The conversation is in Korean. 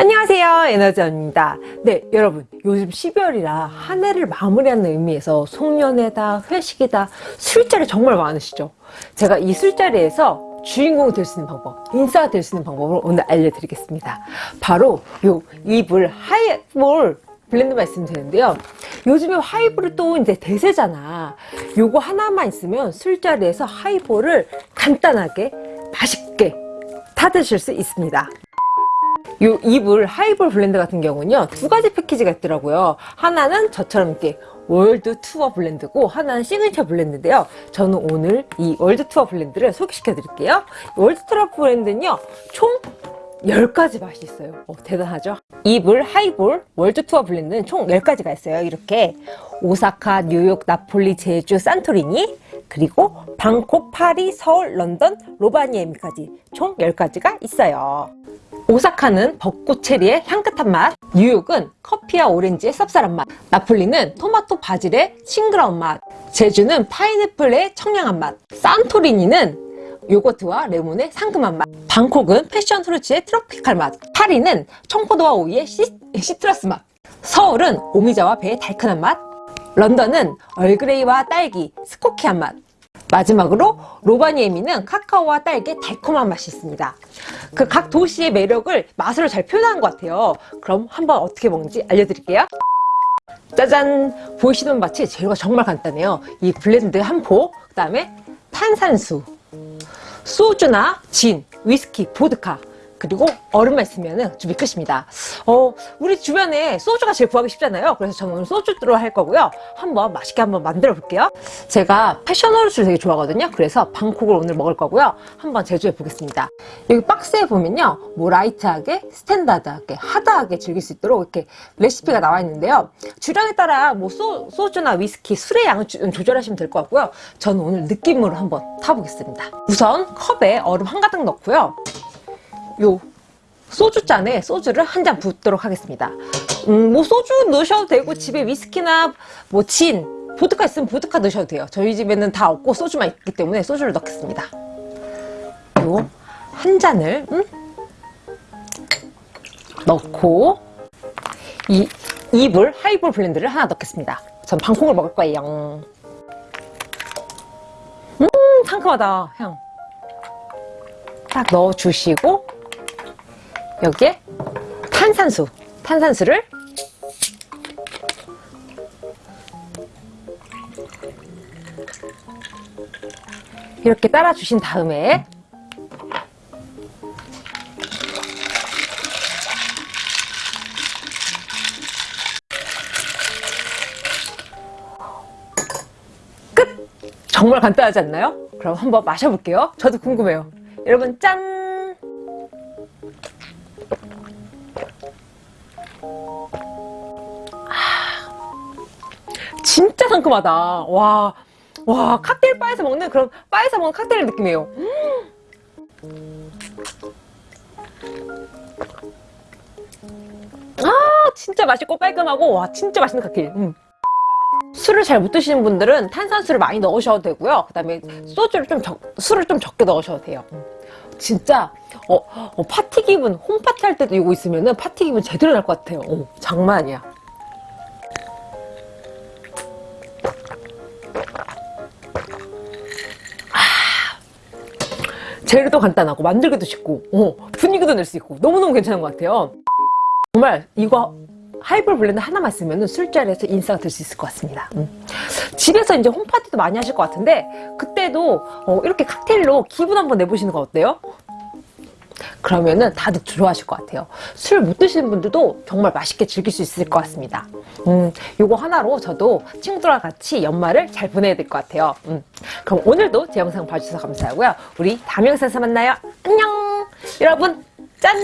안녕하세요 에너지언입니다. 네 여러분 요즘 12월이라 한 해를 마무리하는 의미에서 송년회다 회식이다 술자리 정말 많으시죠? 제가 이 술자리에서 주인공이 될 수 있는 방법 인싸가 될 수 있는 방법을 오늘 알려드리겠습니다. 바로 요 이불 하이볼 blend 말씀드리는데요. 요즘에 하이볼이 또 이제 대세잖아. 요거 하나만 있으면 술자리에서 하이볼을 간단하게 맛있게 타드실 수 있습니다 요 이불 하이볼 blend 같은 경우는요 두 가지 패키지가 있더라고요. 하나는 저처럼 이렇게 World Tour Blend고 하나는 Signature Blend인데요. 저는 오늘 이 World Tour Blend를 소개시켜 드릴게요. World Tour Blend는요 총 10가지 맛이 있어요. 어, 대단하죠? 이불 하이볼 World Tour Blend는 총 10가지가 있어요. 이렇게 오사카 뉴욕 나폴리 제주 산토리니 그리고 방콕 파리 서울 런던 로바니에미까지 총 10가지가 있어요 오사카는 벚꽃 체리의 향긋한 맛, 뉴욕은 커피와 오렌지의 쌉쌀한 맛, 나폴리는 토마토 바질의 싱그러운 맛, 제주는 파인애플의 청량한 맛, 산토리니는 요거트와 레몬의 상큼한 맛, 방콕은 패션 프루츠의 트로피칼 맛, 파리는 청포도와 오이의 시, citrus 맛, 서울은 오미자와 배의 달큰한 맛, 런던은 Earl Grey와 딸기, smoky한 맛, 마지막으로 로바니에미는 카카오와 딸기의 달콤한 맛이 있습니다. 그 각 도시의 매력을 맛으로 잘 표현한 것 같아요. 그럼 한번 어떻게 먹는지 알려드릴게요. 짜잔! 보이시는 맛이 재료가 정말 간단해요. 이 blend 한 포, 그 다음에 탄산수, 소주나 진, 위스키, 보드카, 그리고 얼음만 있으면 준비 끝입니다. 어, 우리 주변에 소주가 제일 구하기 쉽잖아요. 그래서 저는 오늘 소주로 할 거고요. 한번 맛있게 한번 만들어 볼게요. 제가 passion fruits를 되게 좋아하거든요. 그래서 방콕을 오늘 먹을 거고요. 한번 제조해 보겠습니다. 여기 박스에 보면요. 뭐 light하게, standard하게, hard하게 즐길 수 있도록 이렇게 레시피가 나와 있는데요. 주량에 따라 뭐 소, 소주나 위스키, 술의 양을 주, 조절하시면 될 것 같고요. 저는 오늘 느낌으로 한번 타보겠습니다. 우선 컵에 얼음 한 가득 넣고요. 요 소주잔에 소주를 한 잔 붓도록 하겠습니다. 음, 뭐 소주 넣으셔도 되고 집에 위스키나 뭐 진, 보드카 있으면 보드카 넣으셔도 돼요. 저희 집에는 다 없고 소주만 있기 때문에 소주를 넣겠습니다. 요 한 잔을 음? 넣고 이 이불 하이볼 블렌드를 하나 넣겠습니다. 전 방콕을 먹을 거예요. 음 상큼하다 향. 딱 넣어주시고 여기에 탄산수 탄산수를 이렇게 따라 주신 다음에 끝! 정말 간단하지 않나요? 그럼 한번 마셔볼게요 저도 궁금해요 여러분 짠! 진짜 상큼하다. 와, 와, 칵테일 바에서 먹는 그런 바에서 먹는 칵테일 느낌이에요. 아, 진짜 맛있고 깔끔하고 와, 진짜 맛있는 칵테일. 음. 술을 잘 못 드시는 분들은 탄산수를 많이 넣으셔도 되고요. 그 다음에 소주를 좀 적, 술을 좀 적게 넣으셔도 돼요. 음. 진짜 어, 어, 파티 기분, 홈파티 할 때도 이거 있으면 파티 기분 제대로 날 것 같아요. 어, 장난 아니야. 재료도 간단하고 만들기도 쉽고 어, 분위기도 낼 수 있고 너무너무 괜찮은 것 같아요 정말 이거 하이볼 blend 하나만 쓰면 술자리에서 인싸가 될 수 있을 것 같습니다 음. 집에서 이제 home party도 많이 하실 것 같은데 그때도 어, 이렇게 칵테일로 기분 한번 내보시는 거 어때요? 그러면은 다들 좋아하실 것 같아요. 술 못 드시는 분들도 정말 맛있게 즐길 수 있을 것 같습니다. 음, 요거 하나로 저도 친구들과 같이 연말을 잘 보내야 될 것 같아요. 음, 그럼 오늘도 제 영상 봐주셔서 감사하고요. 우리 다음 영상에서 만나요. 안녕! 여러분 짠!